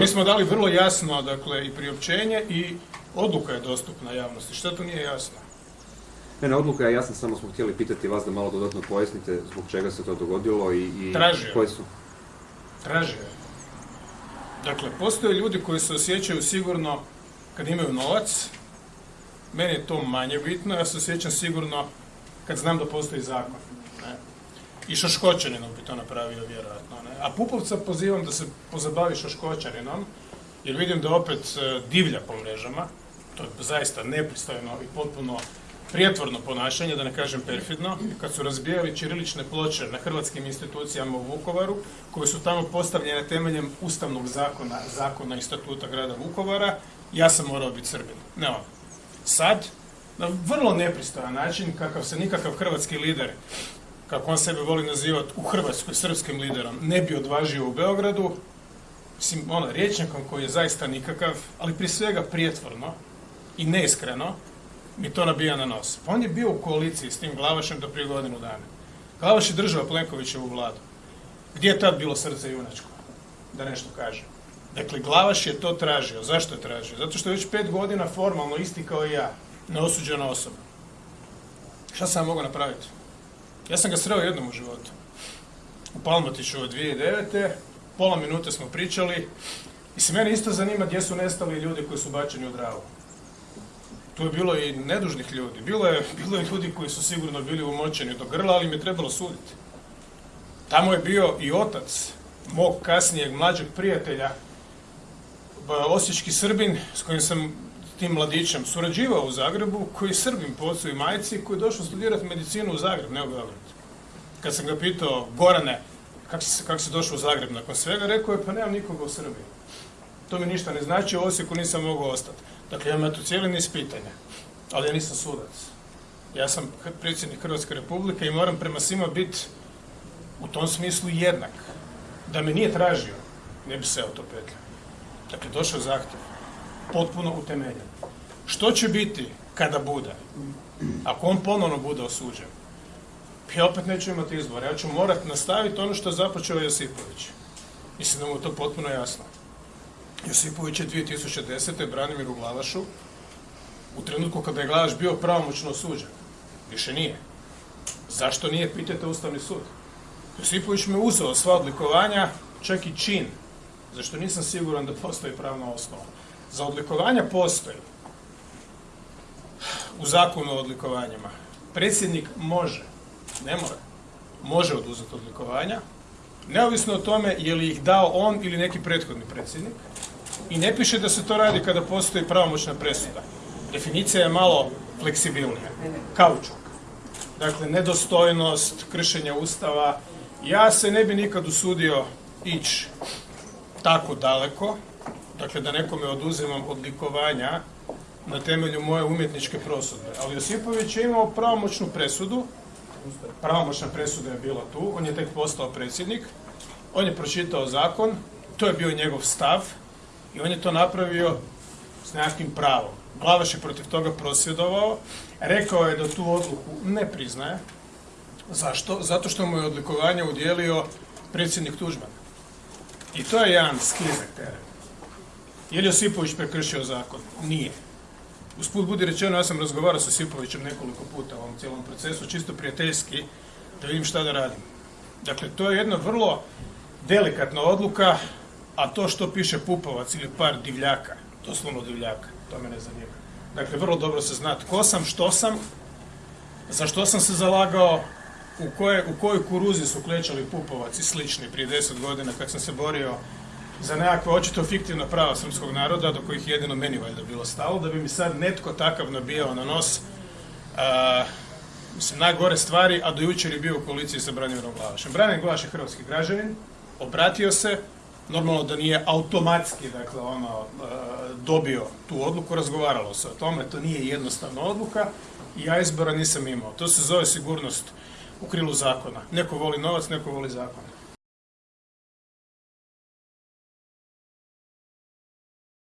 Mi smo dali vrlo jasno, dakle, i priopćenje i odluka je dostupna javnosti. Što to nije jasno? Ne, ne, odluka je jasna, samo smo htjeli pitati vas da malo dodatno pojasnite zbog čega se to dogodilo i, i Tražio. koji su... Tražio je. Dakle, postoje ljudi koji se osjećaju sigurno kad imaju novac. Meni je to manje bitno, ja se osjećam sigurno kad znam da postoji zakon. Ne? I Šoškoćaninom bi to napravio vjerojatno. Ne? A Pupovca pozivam da se pozabavi Šoškoćaninom, jer vidim da opet e, divlja po mrežama. To je zaista nepristojno i potpuno prijetvorno ponašanje, da ne kažem perfidno, kad su razbijali ćirilične ploče na hrvatskim institucijama u Vukovaru, koje su tamo postavljene temeljem ustavnog zakona, zakona i statuta grada Vukovara, ja sam morao biti Srbin. Ne. Sad, na vrlo nepristojan način, kakav se nikakav hrvatski lider, kako on sebe voli nazivati u Hrvatskoj srpskim liderom, ne bi odvažio u Beogradu, mislim, ono, rječnikom koji je zaista nikakav, ali prije svega prijetvorno i neiskreno, mi to nabija na nos. Pa on je bio u koaliciji s tim Glavašem do prije godinu dana. Glavaš je držao Plenkovićevu vladu. Gdje je tad bilo srce junačko? Da nešto kaže. Dakle, Glavaš je to tražio. Zašto je tražio? Zato što je već pet godina formalno isti kao i ja. Neosuđena osoba. Šta sam mogu napraviti? Ja sam ga sreo jednom u životu. U Palmotiću od 2009. Pola minute smo pričali. I se mene isto zanima gdje su nestali ljudi koji su bačeni u dravu. Tu je bilo i nedužnih ljudi. Bilo je, bilo je ljudi koji su sigurno bili umočeni do grla, ali im je trebalo suditi. Tamo je bio i otac mog kasnijeg mlađeg prijatelja, osječki Srbin, s kojim sam tim mladićem surađivao u Zagrebu, koji je Srbin po ocu i majci, koji je došao studirati medicinu u Zagreb, ne u Beograd. Kad sam ga pitao, Gorane, kako si, kak si došao u Zagreb nakon svega, rekao je, pa nemam nikoga u Srbiji. To mi ništa ne znači, u Osijeku nisam mogao ostati. Dakle, imam tu cijeli niz pitanja, ali ja nisam sudac. Ja sam predsjednik Hrvatske republike i moram prema svima biti u tom smislu jednak. Da me nije tražio, ne bi se to petljao. Dakle, došao zahtjev, potpuno utemeljen. Što će biti kada bude? Ako on ponovno bude osuđen, ja opet neću imati izbor. Ja ću morati nastaviti ono što je započeo Josipović. Mislim da mu je to potpuno jasno. Josipović je 2010. Branimiru Glavašu u trenutku kada je Glavaš bio pravomoćno osuđen. Više nije. Zašto nije, pitajte Ustavni sud. Josipović me uzeo sva odlikovanja, čak i čin, zašto nisam siguran da postoji pravna osnova. Za odlikovanja postoji u zakonu o odlikovanjima. Predsjednik može, ne mora, može oduzeti odlikovanja, neovisno o tome je li ih dao on ili neki prethodni predsjednik. I ne piše da se to radi kada postoji pravomoćna presuda. Definicija je malo fleksibilnija. Kaučuk. Dakle, nedostojnost, kršenje ustava. Ja se ne bi nikad usudio ići tako daleko, dakle da nekome oduzimam odlikovanja na temelju moje umjetničke prosudbe. Ali Josipović je imao pravomoćnu presudu, pravomoćna presuda je bila tu, on je tek postao predsjednik, on je pročitao zakon, to je bio njegov stav i on je to napravio s nekakvim pravom. Glavaš je protiv toga prosvjedovao, rekao je da tu odluku ne priznaje. Zašto? Zato što mu je odlikovanje udjelio predsjednik Tuđman. I to je jedan sklizak teren. Je li Josipović prekršio zakon? Nije. Usput budi rečeno, ja sam razgovarao sa Josipovićem nekoliko puta u ovom cijelom procesu, čisto prijateljski, da vidim šta da radim. Dakle, to je jedna vrlo delikatna odluka, a to što piše Pupovac ili par divljaka, doslovno divljaka, to me ne zanima. Dakle, vrlo dobro se zna tko sam, što sam, za što sam se zalagao, u, koje, u kojoj kuruzi su klečali Pupovac i slični prije deset godina kad sam se borio za nekakve očito fiktivna prava srpskog naroda, do kojih jedino meni valjda bilo stalo, da bi mi sad netko takav nabijao na nos najgore stvari, a do jučer je bio u koaliciji sa Branimirom Glavašem. Branimir Glavaš je hrvatski građanin, obratio se, normalno da nije automatski dakle, ono, dobio tu odluku, razgovaralo se o tome, to nije jednostavna odluka i ja izbora nisam imao. To se zove sigurnost u krilu zakona. Neko voli novac, neko voli zakon.